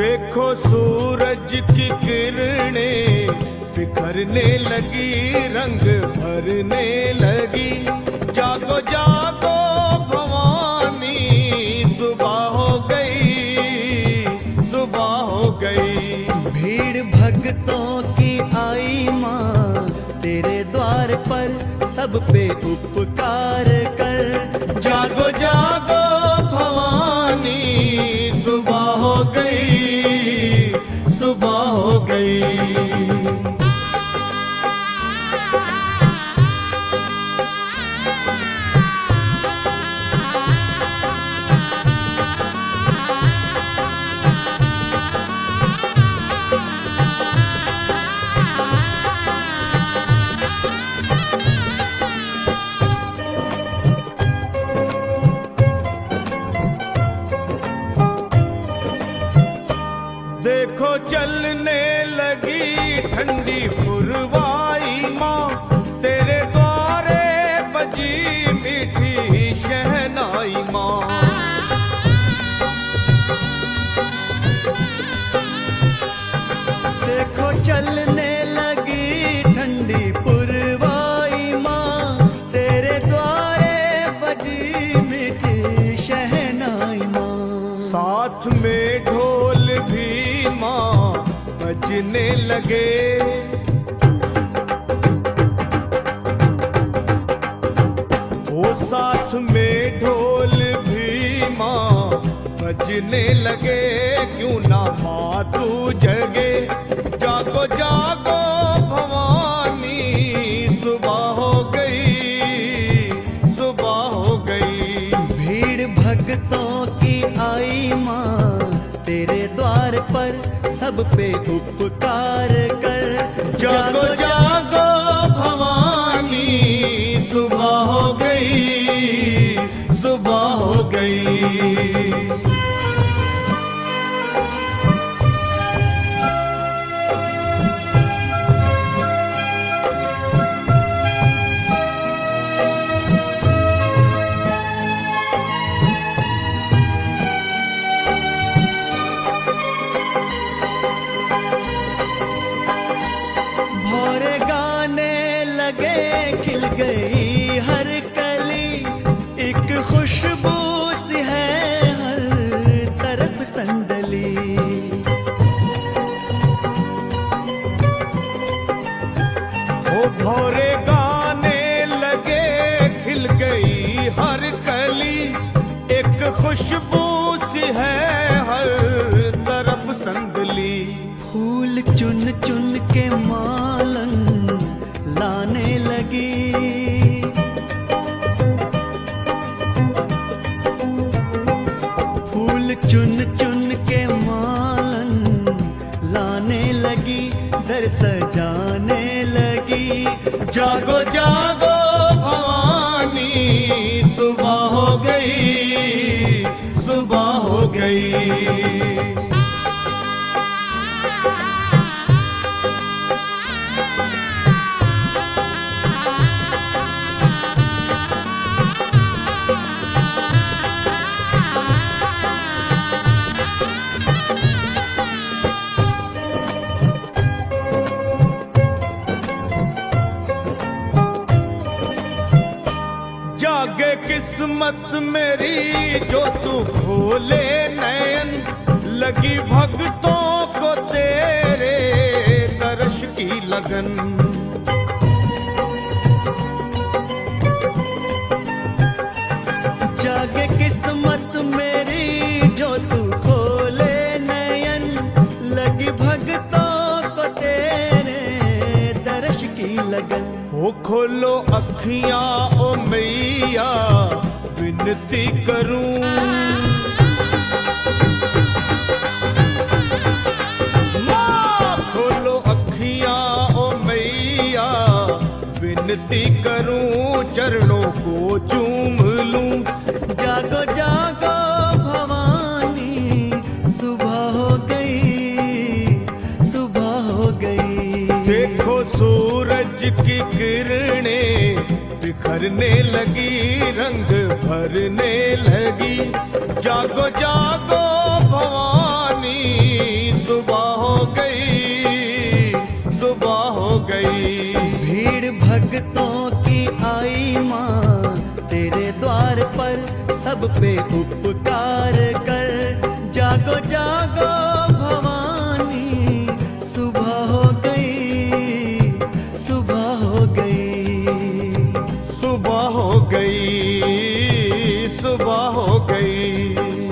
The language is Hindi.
देखो सूरज की किरणें बिखरने लगी, रंग भरने लगी। जागो जागो भवानी, सुबह हो गई, सुबह हो गई। भीड़ भक्तों की आई माँ, तेरे द्वार पर सब पे उपकार कर। देखो चलने लगी ठंडी फुरवाई माँ। तेरे द्वारे बजी मीठी शहनाई माँ। लगे। वो साथ में ढोल भी माँ बजने लगे। क्यों ना माँ तू जगे? जागो जागो भवानी, सुबह हो गई, सुबह हो गई। भीड़ भक्तों की आई माँ तेरे द्वार पर सब पे उपकार कर। जागो जागो भवानी, सुबह हो गई, सुबह हो गई। खुशबू सी है हर तरफ़ संदली। फूल चुन चुन के मालन लाने लगी। फूल चुन चुन के मालन लाने लगी, दर सजाने लगी। जागो जागो भवानी, सुबह हो गई। सुबह हो गई। जागे किस्मत मेरी जो तू खोले नयन, लगी भक्तों को तेरे दर्श की लगन। जागे किस्मत मेरी जो तू खोले नयन, लगी खोलो अखियाँ, ओ मैया, विनती करूँ। खोलो अखियाँ, ओ मैया, विनती करूँ, चरणों को चूम किरणें बिखरने लगी रंग भरने लगी। जागो जागो भवानी सुबह हो गई। हो गई।